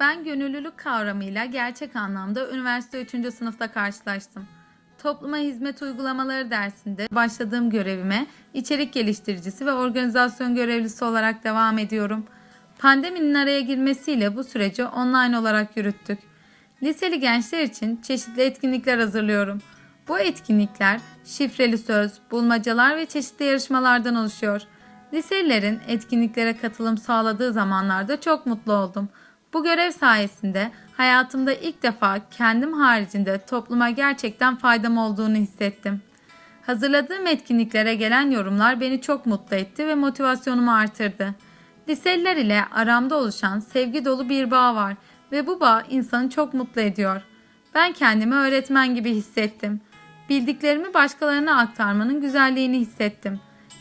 Ben gönüllülük kavramıyla gerçek anlamda üniversite 3. sınıfta karşılaştım. Topluma hizmet uygulamaları dersinde başladığım görevime içerik geliştiricisi ve organizasyon görevlisi olarak devam ediyorum. Pandeminin araya girmesiyle bu süreci online olarak yürüttük. Liseli gençler için çeşitli etkinlikler hazırlıyorum. Bu etkinlikler şifreli söz, bulmacalar ve çeşitli yarışmalardan oluşuyor. Liselilerin etkinliklere katılım sağladığı zamanlarda çok mutlu oldum. Bu görev sayesinde hayatımda ilk defa kendim haricinde topluma gerçekten faydam olduğunu hissettim. Hazırladığım etkinliklere gelen yorumlar beni çok mutlu etti ve motivasyonumu artırdı. Liseliler ile aramda oluşan sevgi dolu bir bağ var ve bu bağ insanı çok mutlu ediyor. Ben kendimi öğretmen gibi hissettim. Bildiklerimi başkalarına aktarmanın güzelliğini hissettim.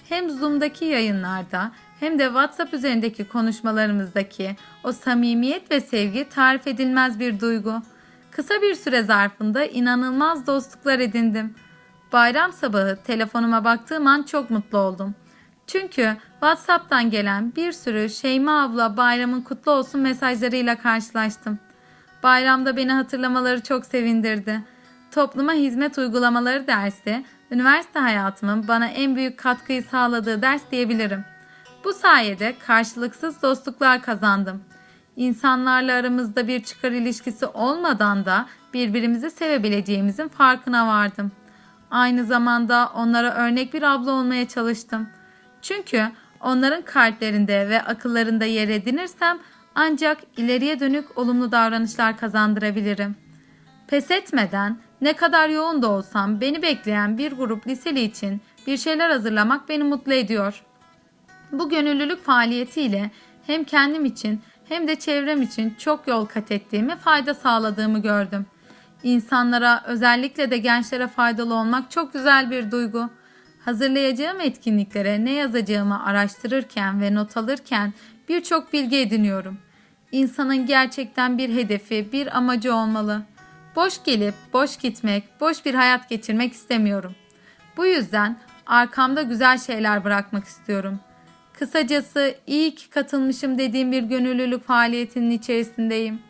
Hem Zoom'daki yayınlarda hem de WhatsApp üzerindeki konuşmalarımızdaki o samimiyet ve sevgi tarif edilmez bir duygu. Kısa bir süre zarfında inanılmaz dostluklar edindim. Bayram sabahı telefonuma baktığım an çok mutlu oldum. Çünkü WhatsApp'tan gelen bir sürü Şeyma abla bayramın kutlu olsun mesajlarıyla karşılaştım. Bayramda beni hatırlamaları çok sevindirdi. Topluma hizmet uygulamaları dersi, üniversite hayatımın bana en büyük katkıyı sağladığı ders diyebilirim. Bu sayede karşılıksız dostluklar kazandım. İnsanlarla aramızda bir çıkar ilişkisi olmadan da birbirimizi sevebileceğimizin farkına vardım. Aynı zamanda onlara örnek bir abla olmaya çalıştım. Çünkü onların kalplerinde ve akıllarında yer edinirsem ancak ileriye dönük olumlu davranışlar kazandırabilirim. Pes etmeden ne kadar yoğun da olsam beni bekleyen bir grup liseli için bir şeyler hazırlamak beni mutlu ediyor. Bu gönüllülük faaliyetiyle hem kendim için hem de çevrem için çok yol kat ettiğimi, fayda sağladığımı gördüm. İnsanlara, özellikle de gençlere faydalı olmak çok güzel bir duygu. Hazırlayacağım etkinliklere ne yazacağımı araştırırken ve not alırken birçok bilgi ediniyorum. İnsanın gerçekten bir hedefi, bir amacı olmalı. Boş gelip boş gitmek, boş bir hayat geçirmek istemiyorum. Bu yüzden arkamda güzel şeyler bırakmak istiyorum. Kısacası iyi ki katılmışım dediğim bir gönüllülük faaliyetinin içerisindeyim.